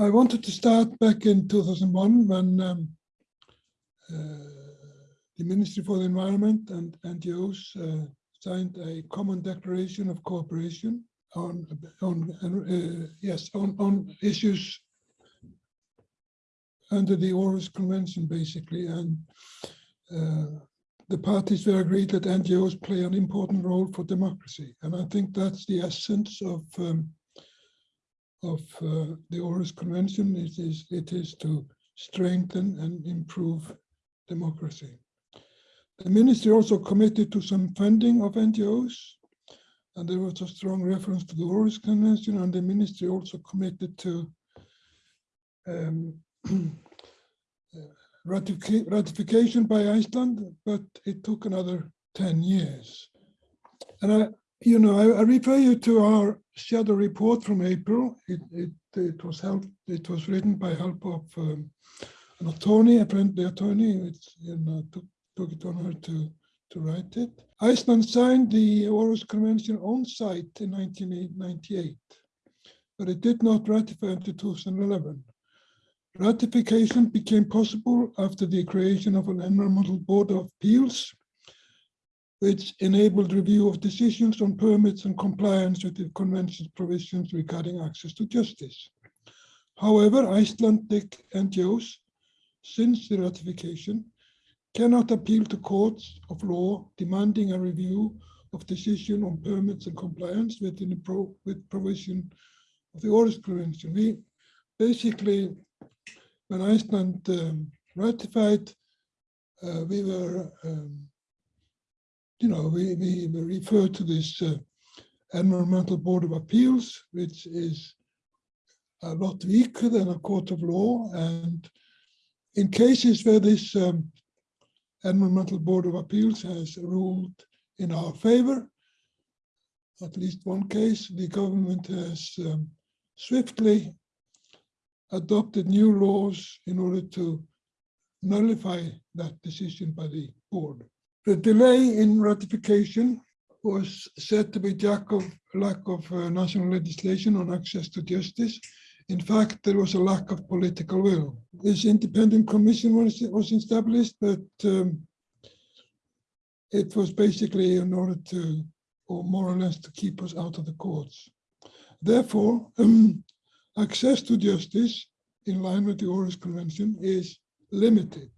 I wanted to start back in 2001 when um, uh, the Ministry for the Environment and NGOs uh, signed a common declaration of cooperation on on uh, yes on on issues under the Aarhus Convention, basically, and uh, the parties were agreed that NGOs play an important role for democracy, and I think that's the essence of um, of uh, the Aarhus Convention. It is it is to strengthen and improve democracy. The ministry also committed to some funding of NGOs, and there was a strong reference to the Aarhus Convention, and the ministry also committed to um, ratification by Iceland, but it took another 10 years. And I, you know, I, I refer you to our shadow report from April. It, it, it was helped, it was written by help of um, an attorney, a friendly attorney, which you know, took, took it on her to, to write it. Iceland signed the Aarhus Convention on site in 1998, but it did not ratify until 2011. Ratification became possible after the creation of an Environmental Board of Appeals, which enabled review of decisions on permits and compliance with the convention's provisions regarding access to justice. However, Icelandic NGOs, since the ratification, cannot appeal to courts of law demanding a review of decision on permits and compliance within the pro with provision of the Aarhus Convention. We basically when Iceland um, ratified, uh, we were, um, you know, we, we referred to this uh, Environmental Board of Appeals, which is a lot weaker than a court of law. And in cases where this um, Environmental Board of Appeals has ruled in our favor, at least one case, the government has um, swiftly adopted new laws in order to nullify that decision by the board. The delay in ratification was said to be lack of, lack of uh, national legislation on access to justice. In fact, there was a lack of political will. This independent commission was, was established, but um, it was basically in order to, or more or less to keep us out of the courts. Therefore, um, access to justice in line with the Aarhus Convention is limited.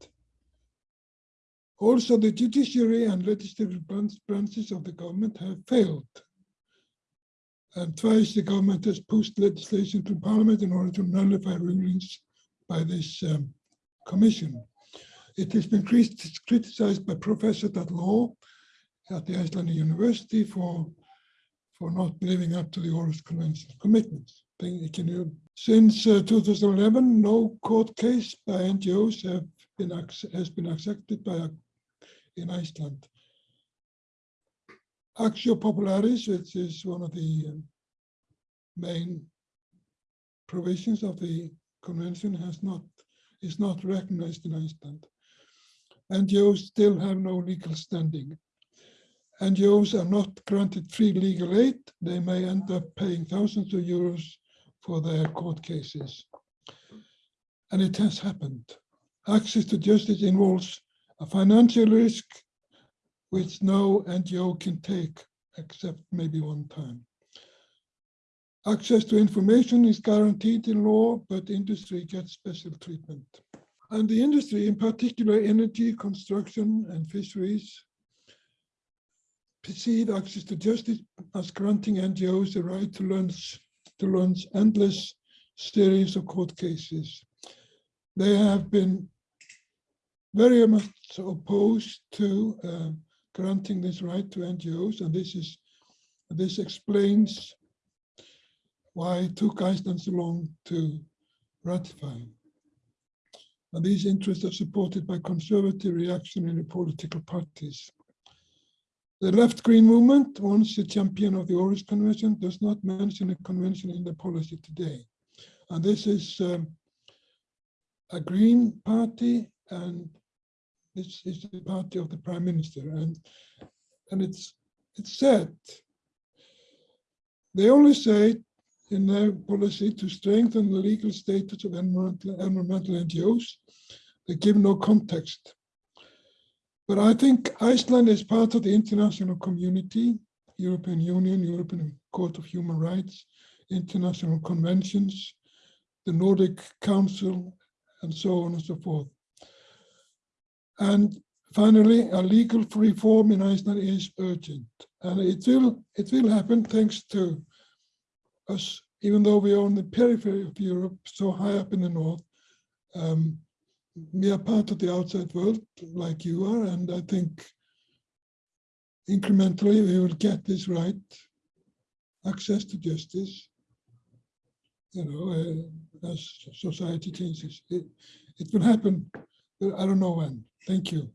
Also, the judiciary and legislative branches of the government have failed. And twice the government has pushed legislation to parliament in order to nullify rulings by this um, commission. It has been criticized by professors at law at the Icelandic University for, for not living up to the Aarhus Convention commitments. Since uh, 2011, no court case by NGOs have been has been accepted by in Iceland. Actio Popularis, which is one of the um, main provisions of the convention, has not is not recognized in Iceland. NGOs still have no legal standing. NGOs are not granted free legal aid. They may end up paying thousands of euros for their court cases. And it has happened. Access to justice involves a financial risk which no NGO can take except maybe one time. Access to information is guaranteed in law, but industry gets special treatment. And the industry, in particular energy, construction, and fisheries, perceive access to justice as granting NGOs the right to launch to launch endless series of court cases. They have been very much opposed to uh, granting this right to NGOs, and this is this explains why it took Iceland so long to ratify. And these interests are supported by conservative reactionary political parties. The left-green movement, once a champion of the Aarhus Convention, does not mention a convention in the policy today. And this is um, a Green party, and this is the party of the Prime Minister. And, and it's, it's said, they only say in their policy to strengthen the legal status of environmental, environmental NGOs. They give no context. But I think Iceland is part of the international community, European Union, European Court of Human Rights, international conventions, the Nordic Council, and so on and so forth. And finally, a legal reform in Iceland is urgent, and it will it will happen thanks to us, even though we are on the periphery of Europe, so high up in the north. Um, we are part of the outside world, like you are, and I think incrementally we will get this right, access to justice, you know, uh, as society changes. It, it will happen, I don't know when. Thank you.